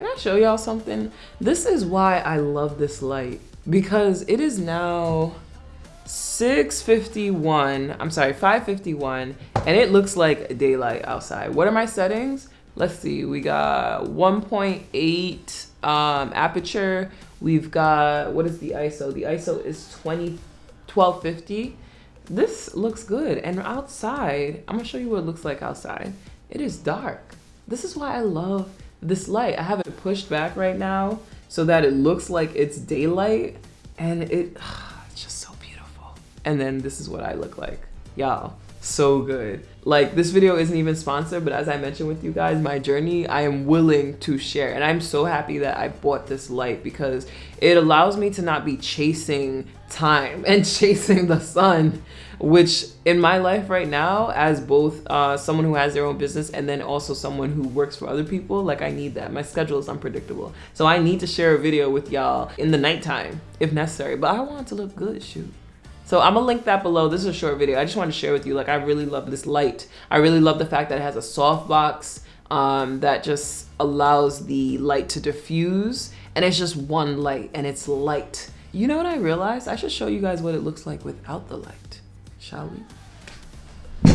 Can I show y'all something? This is why I love this light because it is now 6.51, I'm sorry, 5.51 and it looks like daylight outside. What are my settings? Let's see, we got 1.8 um, aperture. We've got, what is the ISO? The ISO is 20, 1250. This looks good. And outside, I'm gonna show you what it looks like outside. It is dark. This is why I love this light. I have it pushed back right now so that it looks like it's daylight and it, it's just so beautiful. And then this is what I look like. Y'all, so good. Like this video isn't even sponsored, but as I mentioned with you guys, my journey, I am willing to share. And I'm so happy that I bought this light because it allows me to not be chasing time and chasing the sun which in my life right now as both uh, someone who has their own business and then also someone who works for other people like i need that my schedule is unpredictable so i need to share a video with y'all in the nighttime if necessary but i want to look good shoot so I'm gonna link that below. This is a short video. I just want to share with you, like I really love this light. I really love the fact that it has a softbox um, that just allows the light to diffuse and it's just one light and it's light. You know what I realized? I should show you guys what it looks like without the light shall we?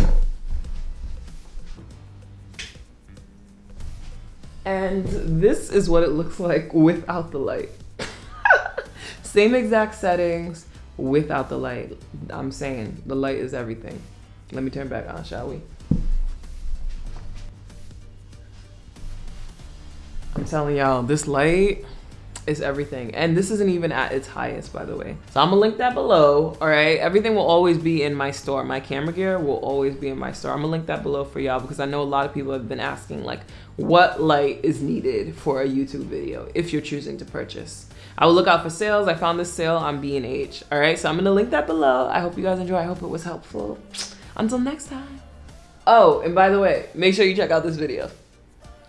And this is what it looks like without the light. Same exact settings without the light. I'm saying the light is everything. Let me turn back on, shall we? I'm telling y'all, this light, is everything. And this isn't even at its highest, by the way. So I'm gonna link that below, all right? Everything will always be in my store. My camera gear will always be in my store. I'm gonna link that below for y'all because I know a lot of people have been asking like, what light is needed for a YouTube video if you're choosing to purchase. I will look out for sales. I found this sale on B&H, all right? So I'm gonna link that below. I hope you guys enjoy. I hope it was helpful. Until next time. Oh, and by the way, make sure you check out this video.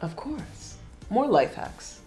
Of course, more life hacks.